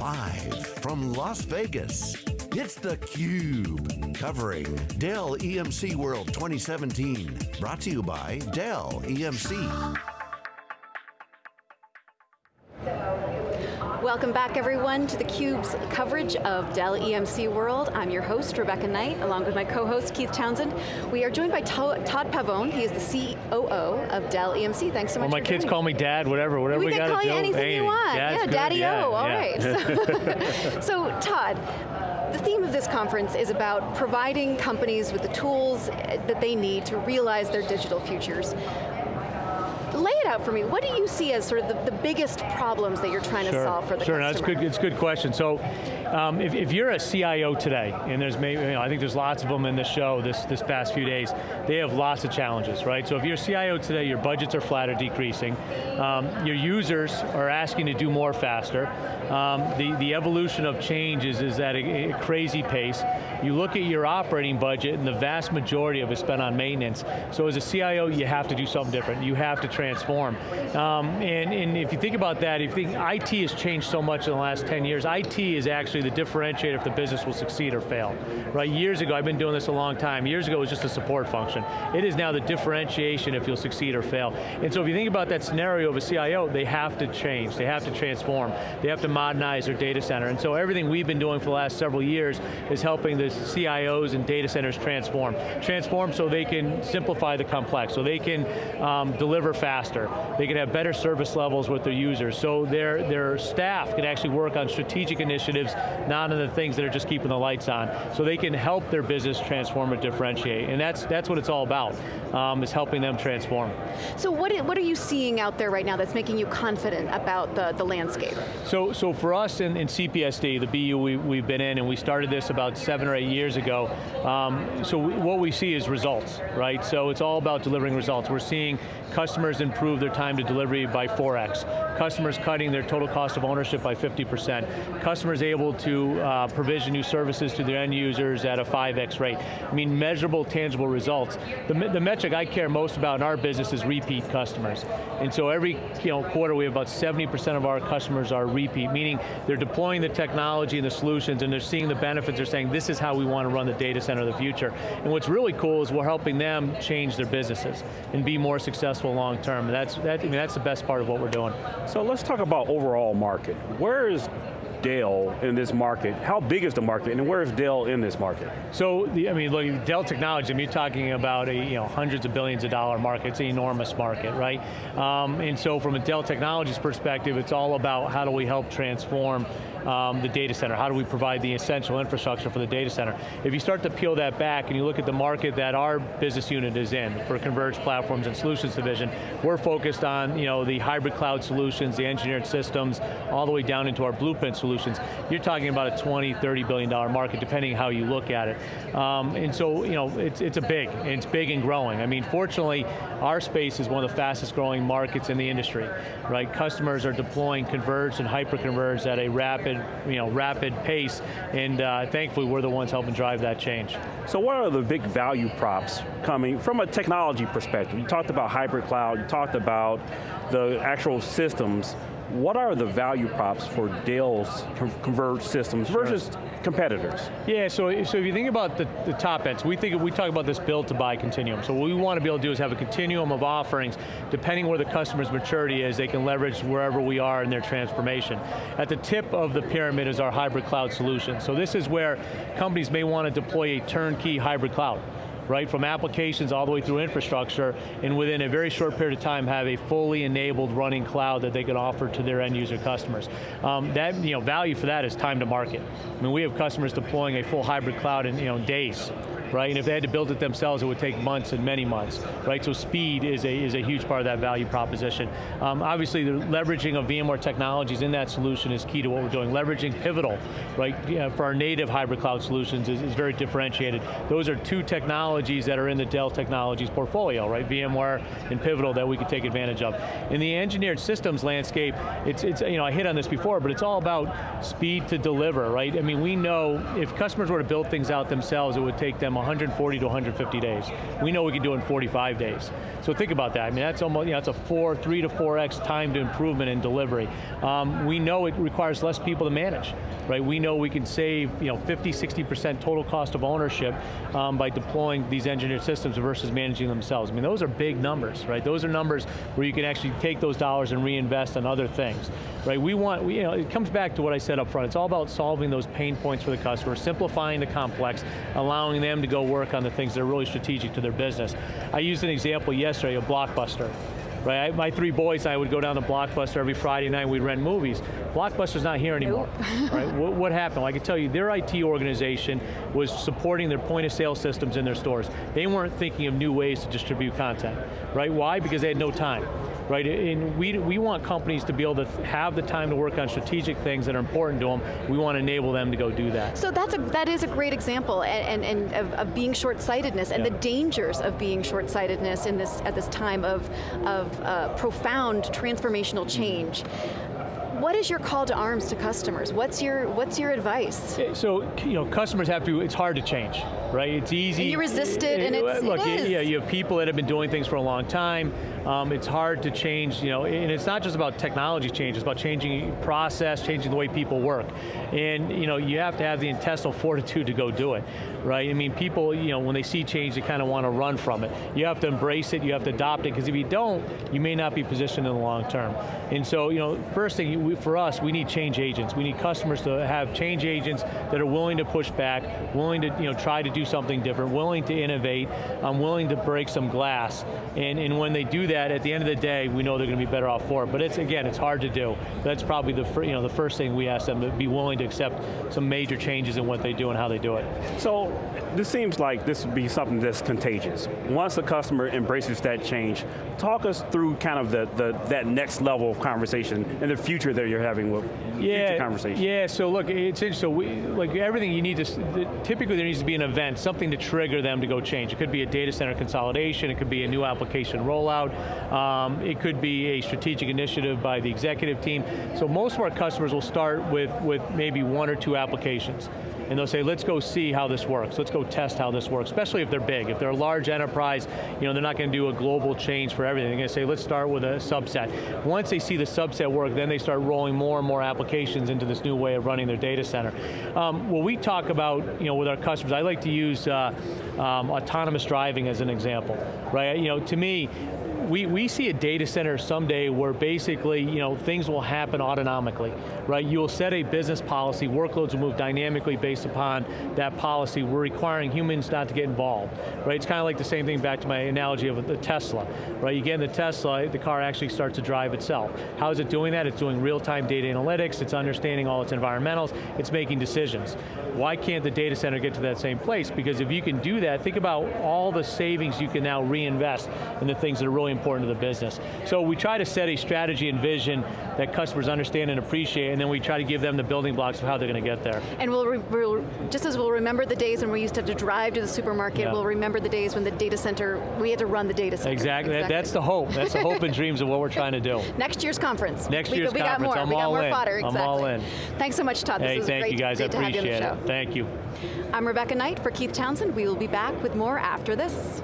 Live from Las Vegas, it's theCUBE, covering Dell EMC World 2017. Brought to you by Dell EMC. Welcome back everyone to theCUBE's coverage of Dell EMC World. I'm your host, Rebecca Knight, along with my co-host, Keith Townsend. We are joined by Todd Pavone, he is the COO of Dell EMC. Thanks so much well, my kids call me dad, whatever, whatever we, we got to do. We can call you anything hey, you want. Yeah, daddy-o, all yeah. right. So, so Todd, the theme of this conference is about providing companies with the tools that they need to realize their digital futures lay it out for me. What do you see as sort of the, the biggest problems that you're trying sure. to solve for the sure, customer? Sure, no, it's good, it's a good question. So, um, if, if, you're a CIO today, and there's maybe, you know, I think there's lots of them in the show this, this past few days, they have lots of challenges, right? So if you're a CIO today, your budgets are flat or decreasing, um, your users are asking to do more faster, um, the, the evolution of change is, is at a, a crazy pace. You look at your operating budget and the vast majority of it is spent on maintenance. So as a CIO, you have to do something different. You have to transform. Um, and, and if you think about that, if you think IT has changed so much in the last 10 years, IT is actually the differentiator if the business will succeed or fail. Right, years ago, I've been doing this a long time, years ago it was just a support function. It is now the differentiation if you'll succeed or fail. And so if you think about that scenario of a CIO, they have to change, they have to transform, they have to modernize their data center. And so everything we've been doing for the last several years is helping the CIOs and data centers transform. Transform so they can simplify the complex, so they can um, deliver faster, they can have better service levels with their users, so their, their staff can actually work on strategic initiatives, not on the things that are just keeping the lights on, so they can help their business transform and differentiate, and that's, that's what it's all about, um, is helping them transform. So what, what are you seeing out there right now that's making you confident about the, the landscape? So, so for us in, in CPSD, the BU we, we've been in, and we started this about seven or eight years ago, um, so we, what we see is results, right? So it's all about delivering results. We're seeing customers improve their time to delivery by 4x. Customers cutting their total cost of ownership by 50%. Customers able to uh, provision new services to their end users at a 5x rate. I mean, measurable, tangible results. The, the metric I care most about in our business is repeat customers. And so every you know, quarter we have about 70% of our customers are repeat, meaning they're deploying the technology and the solutions and they're seeing the benefits, they're saying this is how we want to run the data center of the future. And what's really cool is we're helping them change their businesses and be more successful long term. And that's, that, I mean, that's the best part of what we're doing. So let's talk about overall market. Where is Dell in this market? How big is the market, and where is Dell in this market? So, the, I mean, look, Dell Technologies, I mean, you're talking about a, you know, hundreds of billions of dollar market, it's an enormous market, right? Um, and so from a Dell Technologies perspective, it's all about how do we help transform um, the data center? How do we provide the essential infrastructure for the data center? If you start to peel that back and you look at the market that our business unit is in, for Converged Platforms and Solutions Division, we're focused on you know, the hybrid cloud solutions, the engineered systems, all the way down into our blueprint solutions. You're talking about a 20, 30 billion dollar market, depending how you look at it. Um, and so, you know, it's, it's a big, it's big and growing. I mean, fortunately, our space is one of the fastest growing markets in the industry, right? Customers are deploying converged and hyper-converged at a rapid rapid, you know, rapid pace, and uh, thankfully we're the ones helping drive that change. So what are the big value props coming from a technology perspective? You talked about hybrid cloud, you talked about the actual systems, what are the value props for Dell's converged systems sure. versus competitors? Yeah, so, so if you think about the, the top ends, we think we talk about this build to buy continuum. So what we want to be able to do is have a continuum of offerings, depending where the customer's maturity is, they can leverage wherever we are in their transformation. At the tip of the pyramid is our hybrid cloud solution. So this is where companies may want to deploy a turnkey hybrid cloud right, from applications all the way through infrastructure, and within a very short period of time have a fully enabled running cloud that they can offer to their end user customers. Um, that, you know, value for that is time to market. I mean, we have customers deploying a full hybrid cloud in you know, days, right? And if they had to build it themselves, it would take months and many months, right? So speed is a, is a huge part of that value proposition. Um, obviously, the leveraging of VMware technologies in that solution is key to what we're doing. Leveraging Pivotal, right, for our native hybrid cloud solutions is, is very differentiated. Those are two technologies that are in the Dell Technologies portfolio, right? VMware and Pivotal that we could take advantage of. In the engineered systems landscape, it's, it's you know, I hit on this before, but it's all about speed to deliver, right? I mean, we know if customers were to build things out themselves, it would take them 140 to 150 days. We know we can do it in 45 days. So think about that. I mean, that's almost, you know, it's a four, three to four X time to improvement in delivery. Um, we know it requires less people to manage, right? We know we can save, you know, 50, 60% total cost of ownership um, by deploying these engineered systems versus managing themselves. I mean, those are big numbers, right? Those are numbers where you can actually take those dollars and reinvest in other things, right? We want, we, you know, it comes back to what I said up front. It's all about solving those pain points for the customer, simplifying the complex, allowing them to go work on the things that are really strategic to their business. I used an example yesterday, a Blockbuster right? I, my three boys and I would go down to Blockbuster every Friday night, we'd rent movies. Blockbuster's not here anymore, nope. right? What, what, happened? Well, I can tell you, their IT organization was supporting their point of sale systems in their stores. They weren't thinking of new ways to distribute content, right? Why? Because they had no time right? And we, we want companies to be able to have the time to work on strategic things that are important to them. We want to enable them to go do that. So that's a, that is a great example and, and, and of, of, being short-sightedness and yeah. the dangers of being short-sightedness in this, at this time of, of uh, profound transformational change what is your call to arms to customers? What's your what's your advice? Eh, so you know, customers have to. It's hard to change, right? It's easy. Eh, and you resist it, and it's look. It eh, yeah, you have people that have been doing things for a long time. Um, it's hard to change, you know, and it's not just about technology change, it's about changing process, changing the way people work. And, you know, you have to have the intestinal fortitude to go do it, right? I mean, people, you know, when they see change, they kind of want to run from it. You have to embrace it, you have to adopt it, because if you don't, you may not be positioned in the long term. And so, you know, first thing, for us, we need change agents. We need customers to have change agents that are willing to push back, willing to, you know, try to do something different, willing to innovate, um, willing to break some glass. And, and when they do that, at the end of the day, we know they're going to be better off for it. But it's again, it's hard to do. That's probably the you know the first thing we ask them to be willing to accept some major changes in what they do and how they do it. So this seems like this would be something that's contagious. Once a customer embraces that change, talk us through kind of the, the that next level of conversation and the future that you're having with yeah, future conversation. Yeah, so look, it's interesting. So we, like everything you need to, typically there needs to be an event, something to trigger them to go change. It could be a data center consolidation, it could be a new application rollout, um, it could be a strategic initiative by the executive team. So most of our customers will start with, with maybe one or two applications and they'll say, let's go see how this works. Let's go test how this works, especially if they're big. If they're a large enterprise, you know, they're not going to do a global change for everything. They're going to say, let's start with a subset. Once they see the subset work, then they start rolling more and more applications into this new way of running their data center. Um, what we talk about, you know, with our customers, I like to use uh, um, autonomous driving as an example, right? You know, to me, we, we see a data center someday where basically, you know, things will happen autonomically, right? You'll set a business policy, workloads will move dynamically based upon that policy. We're requiring humans not to get involved, right? It's kind of like the same thing back to my analogy of the Tesla, right? You get in the Tesla, the car actually starts to drive itself. How is it doing that? It's doing real-time data analytics, it's understanding all its environmentals, it's making decisions. Why can't the data center get to that same place? Because if you can do that, think about all the savings you can now reinvest in the things that are really important important to the business. So we try to set a strategy and vision that customers understand and appreciate, and then we try to give them the building blocks of how they're going to get there. And we'll, we'll, just as we'll remember the days when we used to have to drive to the supermarket, yeah. we'll remember the days when the data center, we had to run the data center. Exactly, exactly. that's the hope. That's the hope and dreams of what we're trying to do. Next year's conference. Next year's we, conference, we got more. I'm we got more in. fodder, exactly. I'm all in. Thanks so much, Todd. Hey, this thank great, you guys, I appreciate it. Thank you. I'm Rebecca Knight for Keith Townsend. We will be back with more after this.